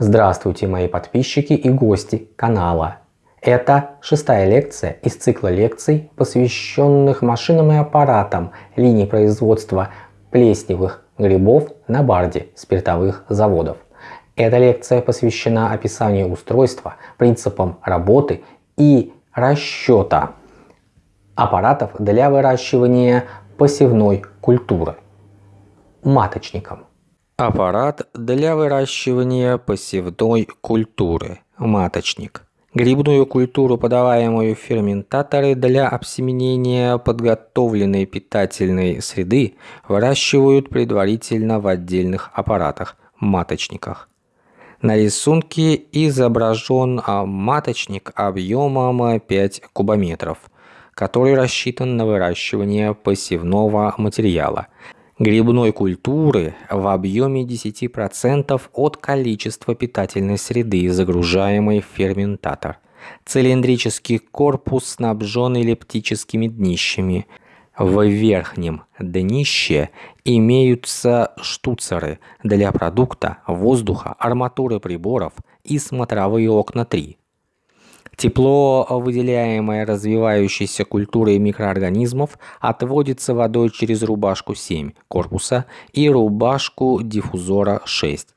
Здравствуйте мои подписчики и гости канала. Это шестая лекция из цикла лекций, посвященных машинам и аппаратам линий производства плесневых грибов на барде спиртовых заводов. Эта лекция посвящена описанию устройства, принципам работы и расчета аппаратов для выращивания посевной культуры маточником. Аппарат для выращивания посевной культуры. Маточник. Грибную культуру, подаваемую в ферментаторы для обсеменения подготовленной питательной среды, выращивают предварительно в отдельных аппаратах – маточниках. На рисунке изображен а, маточник объемом 5 кубометров, который рассчитан на выращивание посевного материала – грибной культуры в объеме 10% от количества питательной среды, загружаемой в ферментатор. Цилиндрический корпус снабжен эллиптическими днищами. В верхнем днище имеются штуцеры для продукта, воздуха, арматуры приборов и смотровые окна 3. Тепло, выделяемое развивающейся культурой микроорганизмов, отводится водой через рубашку 7 корпуса и рубашку диффузора 6.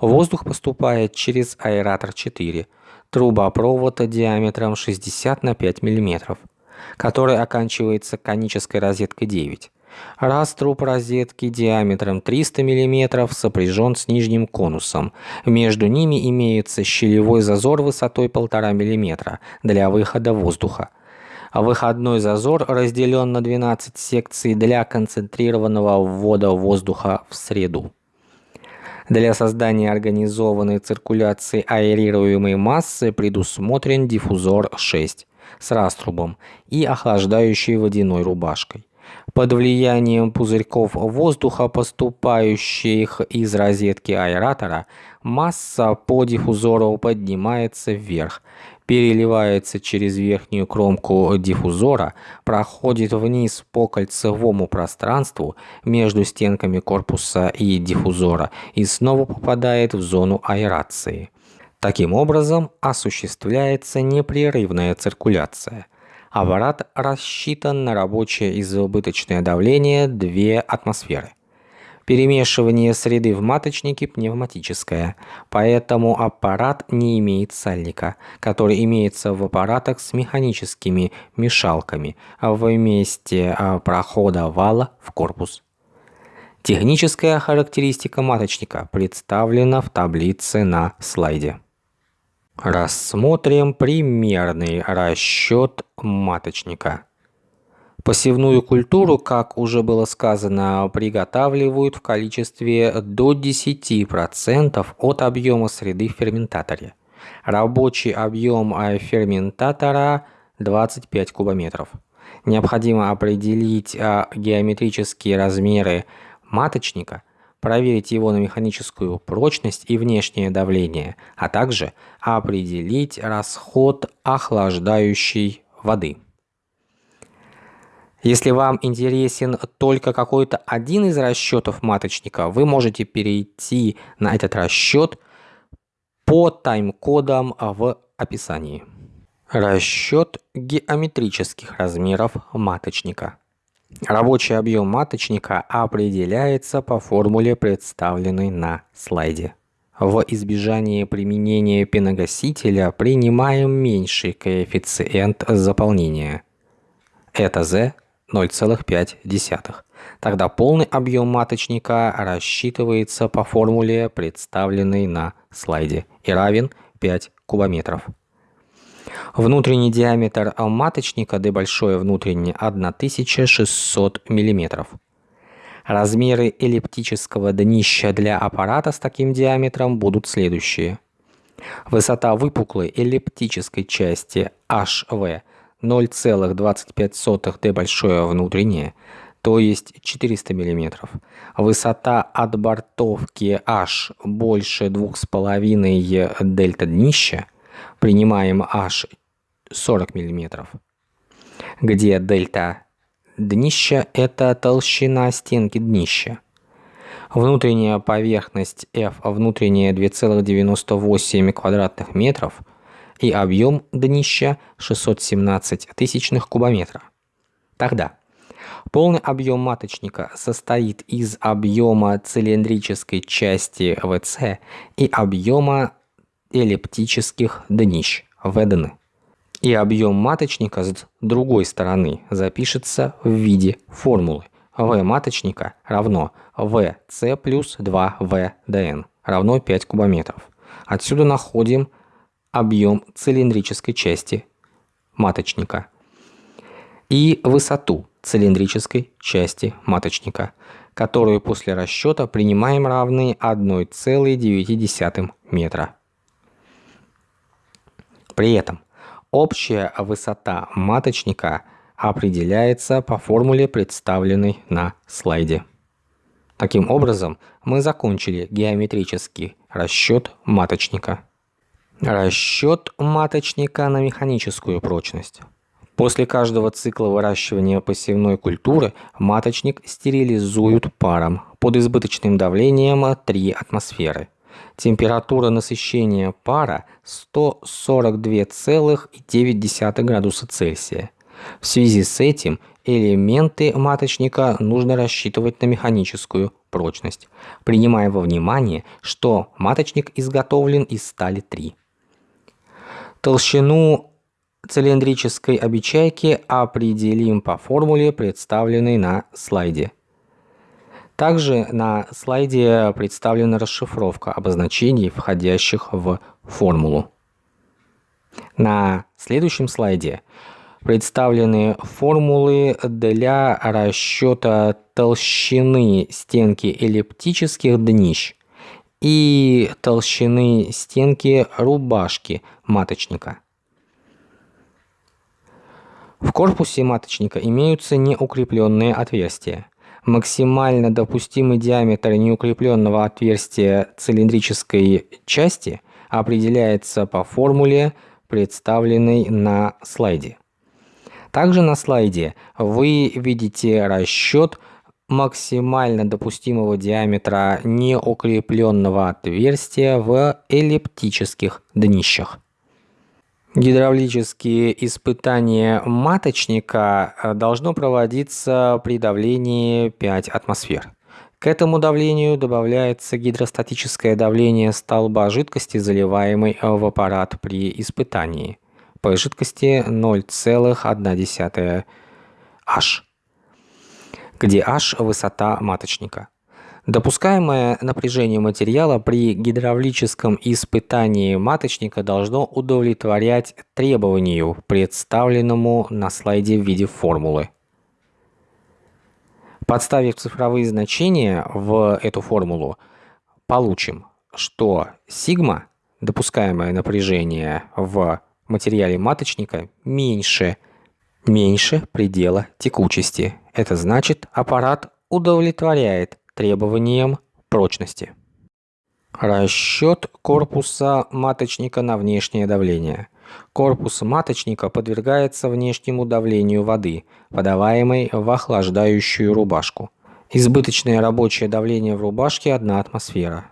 Воздух поступает через аэратор 4, трубопровод диаметром 60 на 5 мм, который оканчивается конической розеткой 9. Раструб розетки диаметром 300 мм сопряжен с нижним конусом. Между ними имеется щелевой зазор высотой 1,5 мм для выхода воздуха. Выходной зазор разделен на 12 секций для концентрированного ввода воздуха в среду. Для создания организованной циркуляции аэрируемой массы предусмотрен диффузор 6 с раструбом и охлаждающей водяной рубашкой. Под влиянием пузырьков воздуха, поступающих из розетки аэратора, масса по диффузору поднимается вверх, переливается через верхнюю кромку диффузора, проходит вниз по кольцевому пространству между стенками корпуса и диффузора и снова попадает в зону аэрации. Таким образом осуществляется непрерывная циркуляция. Аппарат рассчитан на рабочее избыточное давление 2 атмосферы. Перемешивание среды в маточнике пневматическое, поэтому аппарат не имеет сальника, который имеется в аппаратах с механическими мешалками в месте а, прохода вала в корпус. Техническая характеристика маточника представлена в таблице на слайде. Рассмотрим примерный расчет маточника. Посевную культуру, как уже было сказано, приготавливают в количестве до 10% от объема среды в ферментаторе. Рабочий объем ферментатора 25 кубометров. Необходимо определить а, геометрические размеры маточника – проверить его на механическую прочность и внешнее давление, а также определить расход охлаждающей воды. Если вам интересен только какой-то один из расчетов маточника, вы можете перейти на этот расчет по тайм-кодам в описании. Расчет геометрических размеров маточника. Рабочий объем маточника определяется по формуле, представленной на слайде. В избежание применения пеногасителя принимаем меньший коэффициент заполнения. Это Z 0,5. Тогда полный объем маточника рассчитывается по формуле, представленной на слайде, и равен 5 кубометров. Внутренний диаметр маточника D большое внутреннее 1600 мм. Размеры эллиптического днища для аппарата с таким диаметром будут следующие. Высота выпуклой эллиптической части HV 0,25 D большое внутреннее, то есть 400 мм. Высота отбортовки H больше 2,5 дельта днища – принимаем H 40 мм, где дельта днища – это толщина стенки днища. Внутренняя поверхность F внутренняя 2,98 квадратных метров и объем днища 617 тысячных кубометра. Тогда полный объем маточника состоит из объема цилиндрической части ВЦ и объема эллиптических днищ ВДН. И объем маточника с другой стороны запишется в виде формулы В маточника равно ВЦ плюс 2 ВДН равно 5 кубометров. Отсюда находим объем цилиндрической части маточника и высоту цилиндрической части маточника, которую после расчета принимаем равной 1,9 метра. При этом общая высота маточника определяется по формуле, представленной на слайде. Таким образом, мы закончили геометрический расчет маточника. Расчет маточника на механическую прочность. После каждого цикла выращивания посевной культуры маточник стерилизуют паром под избыточным давлением 3 атмосферы. Температура насыщения пара 142,9 градуса Цельсия. В связи с этим элементы маточника нужно рассчитывать на механическую прочность, принимая во внимание, что маточник изготовлен из стали 3. Толщину цилиндрической обечайки определим по формуле, представленной на слайде. Также на слайде представлена расшифровка обозначений, входящих в формулу. На следующем слайде представлены формулы для расчета толщины стенки эллиптических днищ и толщины стенки рубашки маточника. В корпусе маточника имеются неукрепленные отверстия. Максимально допустимый диаметр неукрепленного отверстия цилиндрической части определяется по формуле, представленной на слайде. Также на слайде вы видите расчет максимально допустимого диаметра неукрепленного отверстия в эллиптических днищах. Гидравлические испытания маточника э, должно проводиться при давлении 5 атмосфер. К этому давлению добавляется гидростатическое давление столба жидкости, заливаемой в аппарат при испытании. По жидкости 0,1 H, где H – высота маточника. Допускаемое напряжение материала при гидравлическом испытании маточника должно удовлетворять требованию, представленному на слайде в виде формулы. Подставив цифровые значения в эту формулу, получим, что сигма, допускаемое напряжение в материале маточника, меньше, меньше предела текучести. Это значит, аппарат удовлетворяет требованиям прочности. Расчет корпуса маточника на внешнее давление. Корпус маточника подвергается внешнему давлению воды, подаваемой в охлаждающую рубашку. Избыточное рабочее давление в рубашке 1 атмосфера.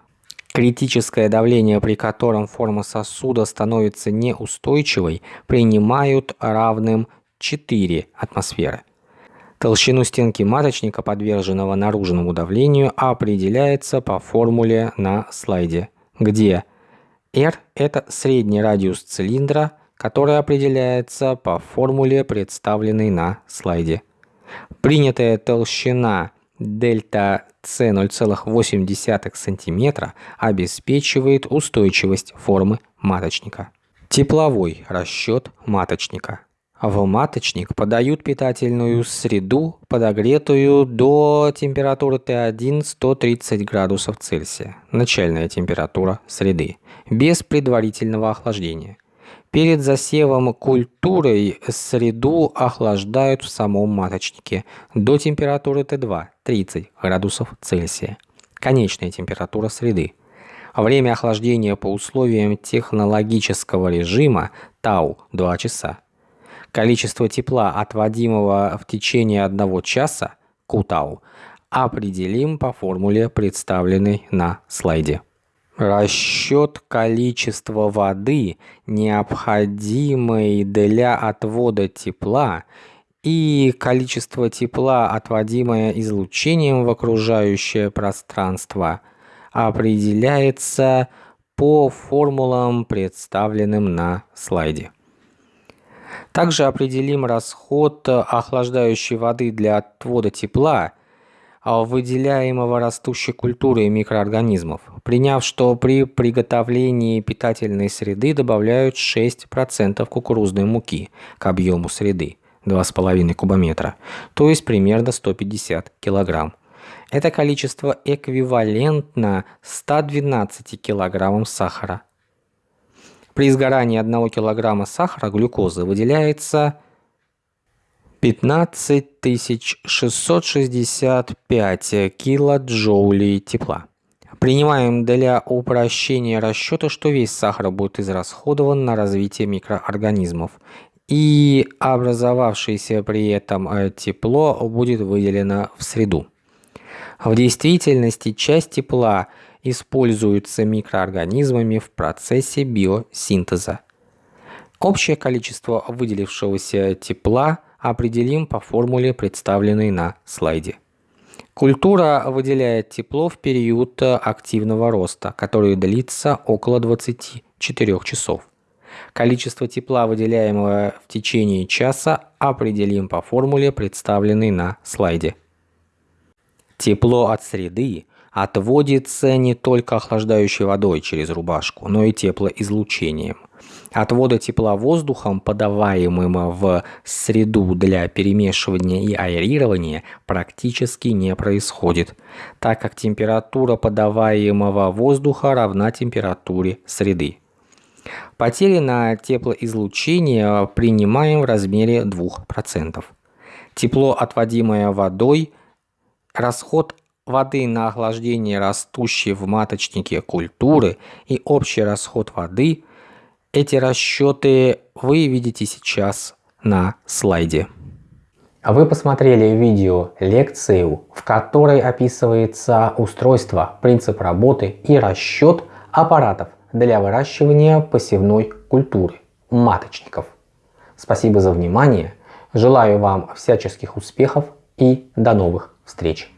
Критическое давление, при котором форма сосуда становится неустойчивой, принимают равным 4 атмосферы. Толщину стенки маточника, подверженного наружному давлению, определяется по формуле на слайде, где R – это средний радиус цилиндра, который определяется по формуле, представленной на слайде. Принятая толщина дельта С 0,8 см обеспечивает устойчивость формы маточника. Тепловой расчет маточника – в маточник подают питательную среду, подогретую до температуры Т1 130 градусов Цельсия, начальная температура среды, без предварительного охлаждения. Перед засевом культурой среду охлаждают в самом маточнике до температуры Т2 30 градусов Цельсия, конечная температура среды. Время охлаждения по условиям технологического режима ТАУ 2 часа. Количество тепла, отводимого в течение одного часа, Кутау, определим по формуле, представленной на слайде. Расчет количества воды, необходимой для отвода тепла, и количество тепла, отводимое излучением в окружающее пространство, определяется по формулам, представленным на слайде. Также определим расход охлаждающей воды для отвода тепла, выделяемого растущей культурой микроорганизмов, приняв, что при приготовлении питательной среды добавляют 6% кукурузной муки к объему среды 2,5 кубометра, то есть примерно 150 килограмм. Это количество эквивалентно 112 килограммам сахара. При сгорании 1 килограмма сахара глюкозы выделяется 15 665 килоджоулей тепла. Принимаем для упрощения расчета, что весь сахар будет израсходован на развитие микроорганизмов, и образовавшееся при этом э, тепло будет выделено в среду. В действительности часть тепла используется микроорганизмами в процессе биосинтеза. Общее количество выделившегося тепла определим по формуле, представленной на слайде. Культура выделяет тепло в период активного роста, который длится около 24 часов. Количество тепла, выделяемого в течение часа, определим по формуле, представленной на слайде. Тепло от среды отводится не только охлаждающей водой через рубашку, но и теплоизлучением. Отвода тепла воздухом, подаваемым в среду для перемешивания и аэрирования, практически не происходит, так как температура подаваемого воздуха равна температуре среды. Потери на теплоизлучение принимаем в размере 2%. Тепло, отводимое водой, расход воды на охлаждение растущей в маточнике культуры и общий расход воды, эти расчеты вы видите сейчас на слайде. Вы посмотрели видео лекцию, в которой описывается устройство, принцип работы и расчет аппаратов для выращивания посевной культуры маточников. Спасибо за внимание, желаю вам всяческих успехов и до новых встреч!